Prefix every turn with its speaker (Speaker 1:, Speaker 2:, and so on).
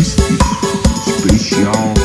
Speaker 1: triste, especial.